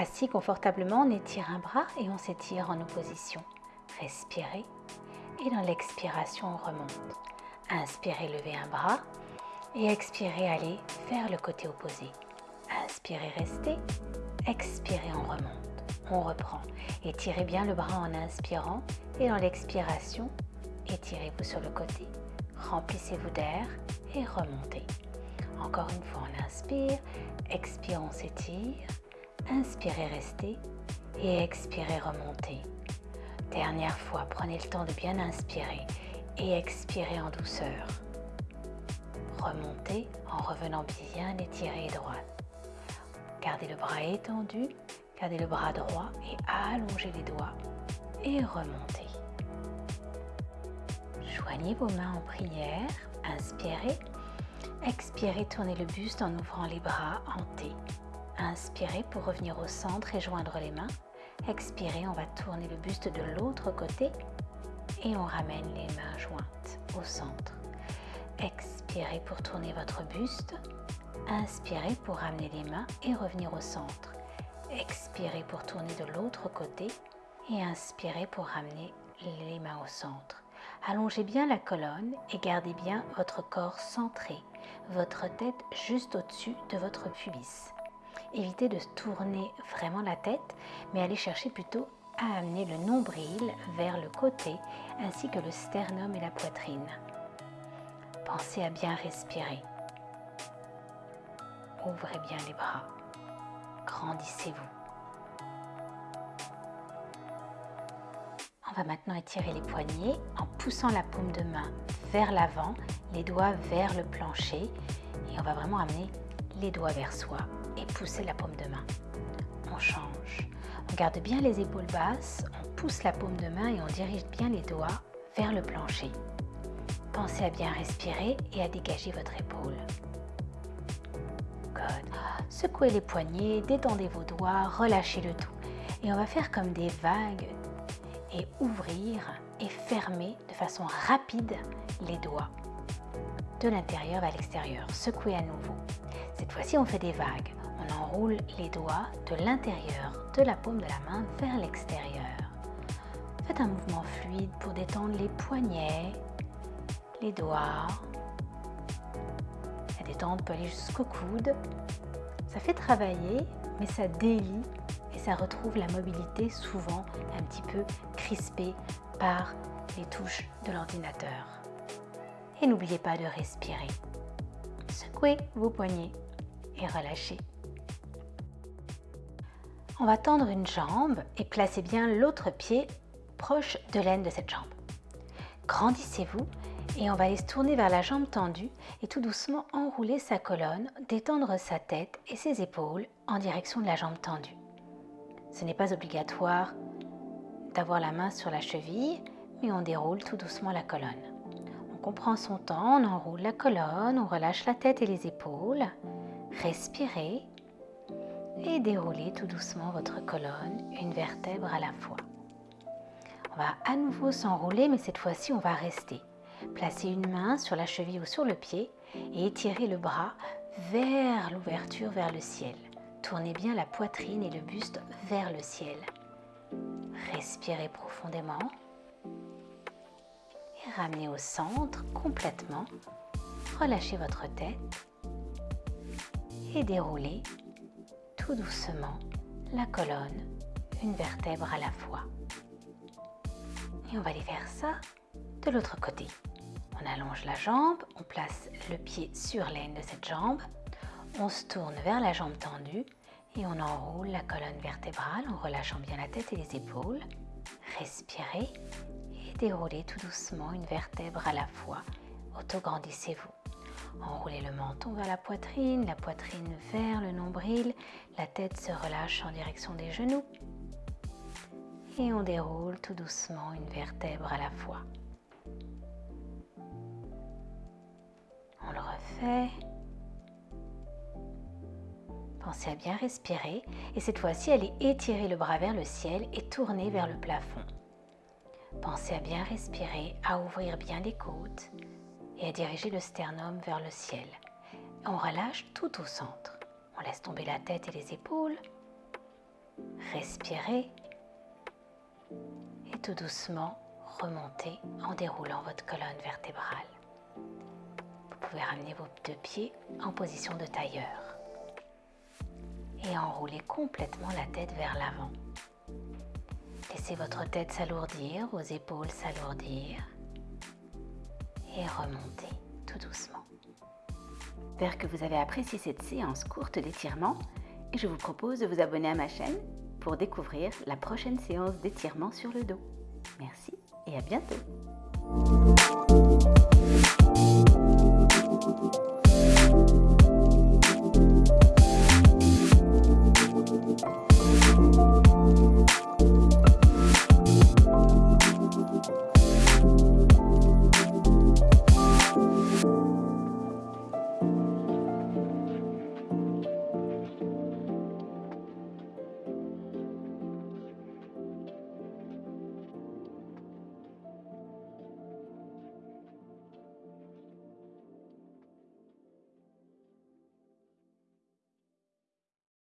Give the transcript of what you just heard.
Assis confortablement, on étire un bras et on s'étire en opposition. Respirez et dans l'expiration, on remonte. Inspirez, levez un bras et expirez, allez vers le côté opposé. Inspirez, restez. Expirez, on remonte. On reprend. Étirez bien le bras en inspirant et dans l'expiration, étirez-vous sur le côté. Remplissez-vous d'air et remontez. Encore une fois, on inspire, expire, on s'étire. Inspirez, restez et expirez, remontez. Dernière fois, prenez le temps de bien inspirer et expirer en douceur. Remontez en revenant bien étiré et droit. Gardez le bras étendu, gardez le bras droit et allongez les doigts et remontez. Joignez vos mains en prière, inspirez, expirez, tournez le buste en ouvrant les bras en T. Inspirez pour revenir au centre et joindre les mains. Expirez, on va tourner le buste de l'autre côté et on ramène les mains jointes au centre. Expirez pour tourner votre buste. Inspirez pour ramener les mains et revenir au centre. Expirez pour tourner de l'autre côté et inspirez pour ramener les mains au centre. Allongez bien la colonne et gardez bien votre corps centré, votre tête juste au-dessus de votre pubis. Évitez de tourner vraiment la tête, mais allez chercher plutôt à amener le nombril vers le côté ainsi que le sternum et la poitrine. Pensez à bien respirer. Ouvrez bien les bras. Grandissez-vous. On va maintenant étirer les poignets en poussant la paume de main vers l'avant, les doigts vers le plancher et on va vraiment amener les doigts vers soi et pousser la paume de main. On change. On garde bien les épaules basses, on pousse la paume de main et on dirige bien les doigts vers le plancher. Pensez à bien respirer et à dégager votre épaule. Secouez les poignets, détendez vos doigts, relâchez le tout. Et on va faire comme des vagues et ouvrir et fermer de façon rapide les doigts de l'intérieur vers l'extérieur. Secouez à nouveau. Cette fois-ci, on fait des vagues. On enroule les doigts de l'intérieur de la paume de la main vers l'extérieur. Faites un mouvement fluide pour détendre les poignets, les doigts. La détente peut aller jusqu'au coude. Ça fait travailler, mais ça délie et ça retrouve la mobilité souvent un petit peu crispée par les touches de l'ordinateur. Et n'oubliez pas de respirer. Secouez vos poignets On va tendre une jambe et placez bien l'autre pied proche de l'aine de cette jambe. Grandissez-vous et on va aller se tourner vers la jambe tendue et tout doucement enrouler sa colonne, détendre sa tête et ses épaules en direction de la jambe tendue. Ce n'est pas obligatoire d'avoir la main sur la cheville, mais on déroule tout doucement la colonne. On comprend son temps, on enroule la colonne, on relâche la tête et les épaules. Respirez et déroulez tout doucement votre colonne, une vertèbre à la fois. On va à nouveau s'enrouler, mais cette fois-ci, on va rester. Placez une main sur la cheville ou sur le pied et étirez le bras vers l'ouverture, vers le ciel. Tournez bien la poitrine et le buste vers le ciel. Respirez profondément et ramenez au centre complètement. Relâchez votre tête et déroulez tout doucement la colonne, une vertèbre à la fois. Et on va aller faire ça de l'autre côté. On allonge la jambe, on place le pied sur l'aine de cette jambe, on se tourne vers la jambe tendue et on enroule la colonne vertébrale en relâchant bien la tête et les épaules. Respirez et déroulez tout doucement une vertèbre à la fois. Autograndissez-vous. Enroulez le menton vers la poitrine, la poitrine vers le nombril, la tête se relâche en direction des genoux. Et on déroule tout doucement une vertèbre à la fois. On le refait. Pensez à bien respirer et cette fois-ci, allez étirer le bras vers le ciel et tourner vers le plafond. Pensez à bien respirer, à ouvrir bien les côtes et à diriger le sternum vers le ciel. On relâche tout au centre. On laisse tomber la tête et les épaules. Respirez et tout doucement remontez en déroulant votre colonne vertébrale. Vous pouvez ramener vos deux pieds en position de tailleur et enrouler complètement la tête vers l'avant. Laissez votre tête s'alourdir, vos épaules s'alourdir et remontez tout doucement. J'espère que vous avez apprécié cette séance courte d'étirement et je vous propose de vous abonner à ma chaîne pour découvrir la prochaine séance d'étirement sur le dos. Merci et à bientôt